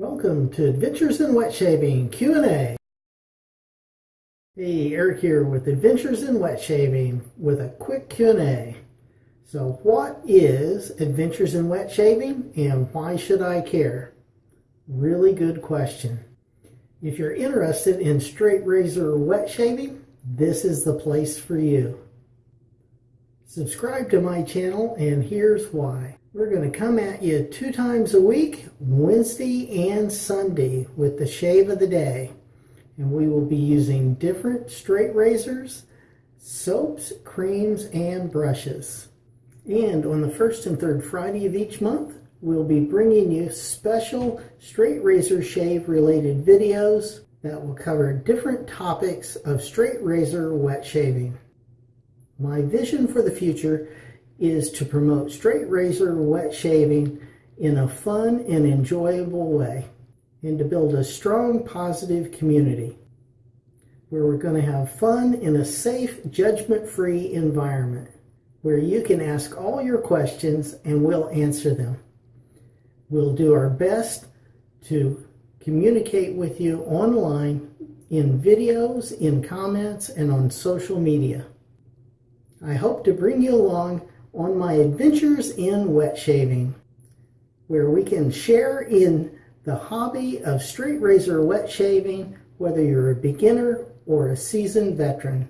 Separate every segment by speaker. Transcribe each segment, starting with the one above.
Speaker 1: Welcome to Adventures in Wet Shaving Q&A. Hey, Eric here with Adventures in Wet Shaving with a quick Q&A. So what is Adventures in Wet Shaving and why should I care? Really good question. If you're interested in straight razor wet shaving, this is the place for you. Subscribe to my channel and here's why. We're going to come at you two times a week, Wednesday and Sunday, with the shave of the day. And we will be using different straight razors, soaps, creams, and brushes. And on the first and third Friday of each month, we'll be bringing you special straight razor shave related videos that will cover different topics of straight razor wet shaving. My vision for the future is to promote straight razor wet shaving in a fun and enjoyable way and to build a strong positive community where we're going to have fun in a safe judgment-free environment where you can ask all your questions and we'll answer them. We'll do our best to communicate with you online in videos, in comments, and on social media. I hope to bring you along on my adventures in wet shaving, where we can share in the hobby of straight razor wet shaving, whether you're a beginner or a seasoned veteran.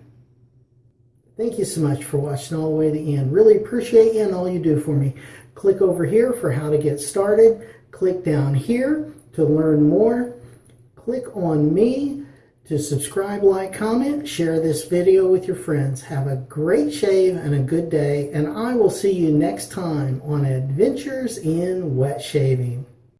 Speaker 1: Thank you so much for watching all the way to the end. Really appreciate you and all you do for me. Click over here for how to get started. Click down here to learn more. Click on me to subscribe, like, comment, share this video with your friends. Have a great shave and a good day, and I will see you next time on Adventures in Wet Shaving.